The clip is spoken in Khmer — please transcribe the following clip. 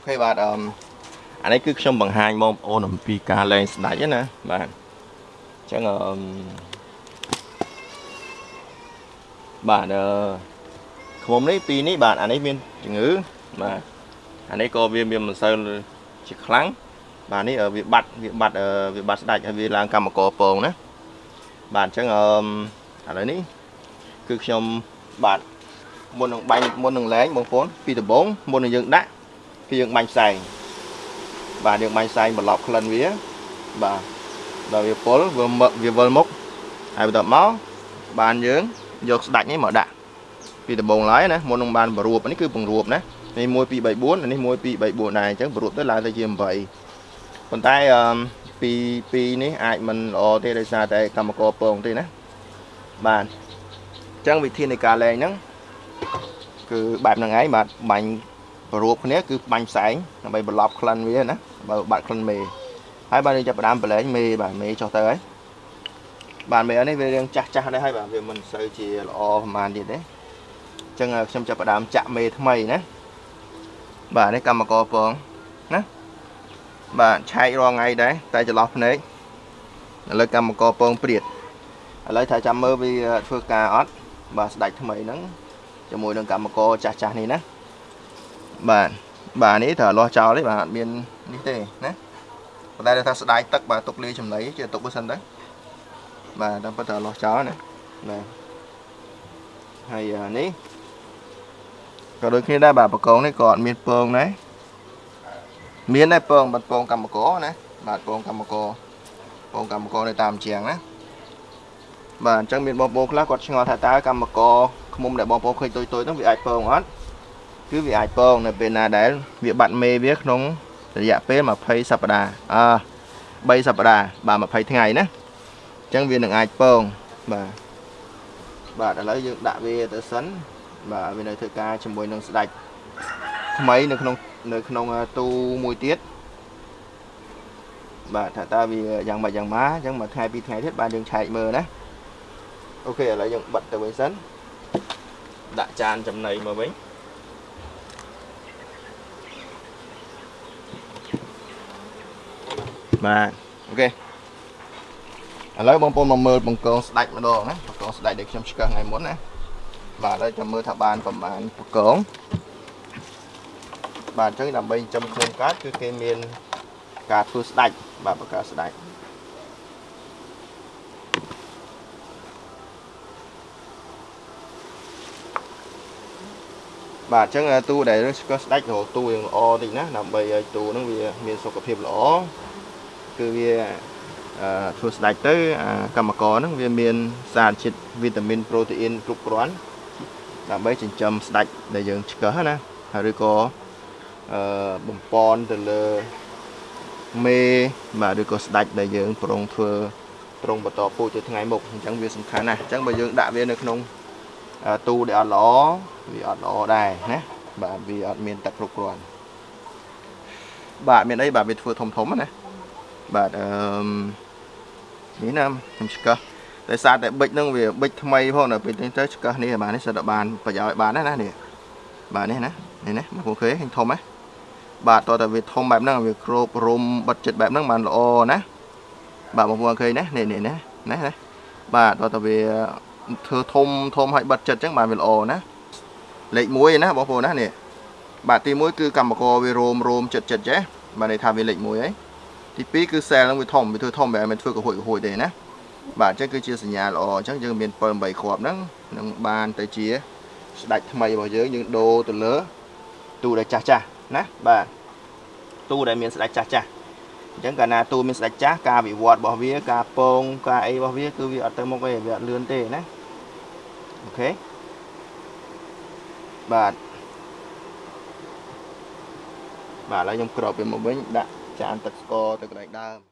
អូខេបាទអឺអានេះគឺខ្ញុំបង្ហាញបងប្អូនអំពីការលេងស្ដាច់ណាបាទអញ្ចឹងអឺបាទអឺខ្មុំនេះពីរនេះបាទអានេះមានជំងឺបាទអានេះក៏វាមានមិនសូវជាខ្លាំងបាទនេះវាបាត់វាបាត់វាបាត់ស្ដាច់ហើយវាឡើងកម្មករពងណាបាទអញ្ចឹងអឺឥឡូវនេះគឺខ្ញុំបាទមុននឹងបាញ់មុននឹងលែងបងប្អូនពីដំបូងមុននឹងយើងដាក់ គឺយើងបាញ់ផ្សែងបាទយើងបាញ់ផ្សែងបន្លប់ក្លិនវាបាទដល់វាពុលវាវាវិលមុខហើយបន្ទាប់មកបានយើងយកស្ដាច់នេះមកដាក់ពីដំបូងឡើយណាមុននឹងបានបរួបនេះគឺបង្រួបណានេះ1 2 3 4នេះ1 2 3 4ដែរអញ្ចឹងបរួបទៅឡើងទៅជា8ប៉ុន្តែអឺពីពីនេះអាចមិនល្អទេដោយសារតែកម្មករពងទេណាបាទអញ្ចឹងវិធីនៃការលែងហ្នឹងគឺបែបហ្នឹងឯងបាទបាញ់ប្ររួបគ្នាគឺបាញ់ផ្សែងដើម្បីបន្លប់ក្លិនវាណាបើបាត់ក្លិនមេហើយបាទយើងចាប់ផ្ដើមប្រឡែងមេបាទមេចុះទៅហើយបាទមេនេះវារៀងចាស់ចាស់ដែរហើយបាទវាមិនសូវជាល្អប្រហែលទៀតទេអញ្ចឹងខ្ញុំចាប់ផ្ដើមចាក់មេថ្មីណាបាទនេះកម្មករពងណាបាទឆែករងថ្ងៃដែរតែចន្លោះភ្នែកឥឡូវកម្មករពងព្រាតឥឡូវថាចាំមើលវាធ្វើការអត់បាទស្ដាច់ថ្មីហ្នឹងជាមួយនឹងកម្មករចាស់ចាស់នេះណា បាទបាទនេះត្រូវលាស់ចោលទេបាទអត់មាននេះទេណាប៉ុន្តែថាស្ដាយទឹកបាទទុកលាយចំណីជាទុកបើសិនទៅបាទតែប៉ុន្តែលាស់ចោលណាបាទហើយនេះក៏ដូចគ្នាដែរបាទបកងនេះក៏អត់មានពងដែរមានដែរពងបាត់ពងកម្មករណាបាទពងកម្មករពងកម្មករនៅតាមជាងណាបាទអញ្ចឹងមានបងប្អូនខ្លះគាត់ឆ្ងល់ថាតើកម្មករឃុំដែលបងប្អូនឃើញទុយទុយហ្នឹងវាអាចពងអត់ គឺវាអាចពងនៅពេលណាដែលវាបាត់មេវាក្នុងរយៈពេល20សប្តាហ៍អឺ3សប្តាហ៍បាទ20ថ្ងៃណាអញ្ចឹងវានឹងអាចពងបាទបាទឥឡូវយើងដាក់វាទៅសិនបាទវានៅធ្វើការជាមួយនឹងស្ដាច់ថ្មីនៅក្នុងនៅក្នុងទូមួយទៀតបាទថាតើវាយ៉ាងម៉េចយ៉ាងម៉ាអញ្ចឹងមួយថ្ងៃពីរថ្ងៃទៀតបានយើងឆែកមើលណាអូខេឥឡូវយើងបិទទៅវិញសិនដាក់ចានចំណីមកវិញ បាទអូខេឥឡូវបងប្អូនមកមើលបង្កងស្ដាច់ម្ដងណាបង្កងស្ដាច់ដែលខ្ញុំឆ្កឹះថ្ងៃមុនណាបាទហើយចាំមើលថាបានប្រមាណបង្កងបាទអញ្ចឹងដើម្បីចិញ្ចឹមខ្លួនកើតគឺគេមានការធ្វើស្ដាច់បាទបង្កើតស្ដាច់បាទអញ្ចឹងទូដែលស្កស្ដាច់រកទូយ៉ាងល្អតិចណាដើម្បីឲ្យទូហ្នឹងវាមានសុខភាពល្អ គឺវាធ្វើស្ដាច់ទៅកម្មករហ្នឹងវាមានសារជាតិវីតាមីនប្រូតេអ៊ីនគ្រប់គ្រាន់ដើម្បីចិញ្ចឹមស្ដាច់ដែលយើងឆ្កឹះណាហើយឬក៏អឺបំពន់ទៅលើមេបាទឬក៏ស្ដាច់ដែលយើងប្រុងធ្វើប្រុងបន្តពូជទៅថ្ងៃមុខអញ្ចឹងវាសំខាន់ណាស់អញ្ចឹងបើយើងដាក់វានៅក្នុងទូដែលអត់ល្អវាអត់ល្អដែរណាបាទវាអត់មានទឹកគ្រប់គ្រាន់បាទមានអីបាទវាធ្វើធំធំណា បាទអឺនេះណាខ្ញុំឆ្កឹះតែសារតែប៊ិចនឹងវាប៊ិចថ្មីផងនៅពេលនេះទៅឆ្កឹះនេះបាទនេះសិតតែបានប្រយោជន៍បានណានេះបាទនេះណានេះណាមកអូខេឃើញធំហ៎បាទតើតើវាធំបែបហ្នឹងវាគ្របរុំបិទចិត្តបែបហ្នឹងបានល្អណាបាទបងប្អូនឃើញណានេះនេះណាណាណាបាទតើតើវាធ្វើធំធំឲ្យបិទចិត្តអញ្ចឹងបានវាល្អណាលេខ1ណាបងប្អូនណានេះបាទទី1គឺកម្មករវារោមរោមចិត្តចិត្តចេះបាទន័យថាវាលេខ1ហើយ ទី2គឺសែលនឹងវាធំវាធ្វើធំបែបមិនធ្វើកហួយកហួយទេណាបាទអញ្ចឹងគឺជាសញ្ញាល្អអញ្ចឹងយើងមាន7 8គ្រាប់ហ្នឹងនឹងបានទៅជាស្ដាច់ថ្មីរបស់យើងយើងដូរទៅលើទូដែលចាស់ចាស់ណាបាទទូដែលមានស្ដាច់ចាស់ចាស់អញ្ចឹងកាលណាទូមានស្ដាច់ចាស់ការវិវត្តរបស់វាការពងការអីរបស់វាគឺវាអត់ទៅមុខទេវាអត់លឿនទេណាអូខេបាទបាទឥឡូវខ្ញុំក្របវាមកវិញដាក់ ចានទឹកស្ករទៅកន្លែងដើម